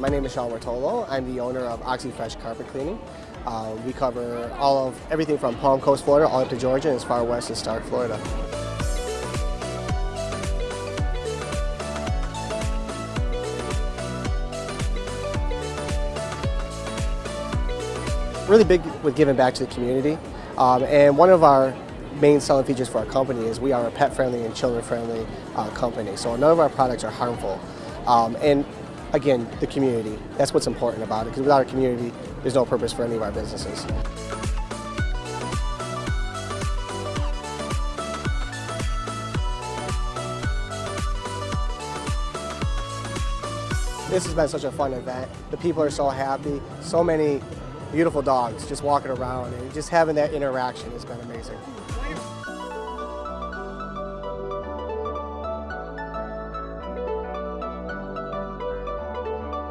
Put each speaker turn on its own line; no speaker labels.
My name is Sean Martolo. I'm the owner of Oxi Fresh Carpet Cleaning. Uh, we cover all of everything from Palm Coast, Florida, all up to Georgia, and as far west as Starke, Florida. Really big with giving back to the community, um, and one of our main selling features for our company is we are a pet-friendly and children-friendly uh, company. So none of our products are harmful. Um, and again, the community. That's what's important about it, because without a community, there's no purpose for any of our businesses. This has been such a fun event. The people are so happy. So many beautiful dogs just walking around and just having that interaction has been amazing.